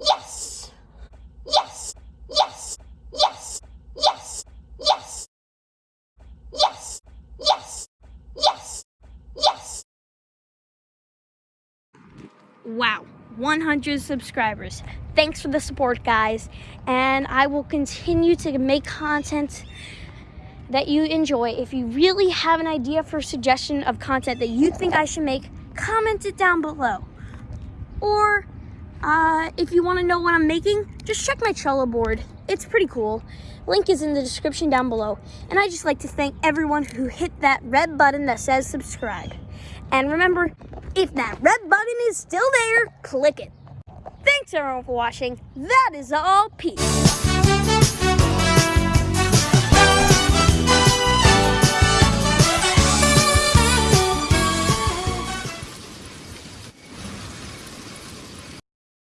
Yes! Yes! Yes! Yes! Yes! Yes! Yes! Yes! Yes! Yes! Wow, 100 subscribers. Thanks for the support, guys. And I will continue to make content that you enjoy. If you really have an idea for suggestion of content that you think I should make, comment it down below. Or uh, if you want to know what I'm making, just check my Trello board. It's pretty cool. Link is in the description down below. And I just like to thank everyone who hit that red button that says subscribe. And remember, if that red button is still there, click it. Thanks everyone for watching. That is all. Peace.